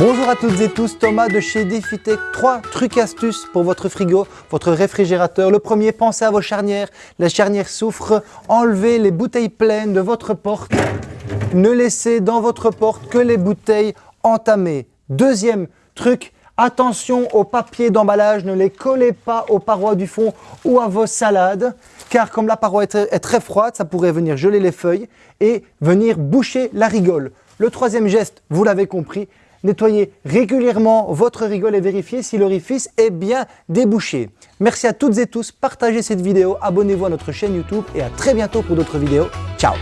Bonjour à toutes et tous, Thomas de chez DefiTech. Trois trucs astuces pour votre frigo, votre réfrigérateur. Le premier, pensez à vos charnières. Les charnières souffrent. Enlevez les bouteilles pleines de votre porte. Ne laissez dans votre porte que les bouteilles entamées. Deuxième truc, attention aux papiers d'emballage. Ne les collez pas aux parois du fond ou à vos salades. Car comme la paroi est très froide, ça pourrait venir geler les feuilles et venir boucher la rigole. Le troisième geste, vous l'avez compris, Nettoyez régulièrement votre rigole et vérifiez si l'orifice est bien débouché. Merci à toutes et tous, partagez cette vidéo, abonnez-vous à notre chaîne YouTube et à très bientôt pour d'autres vidéos. Ciao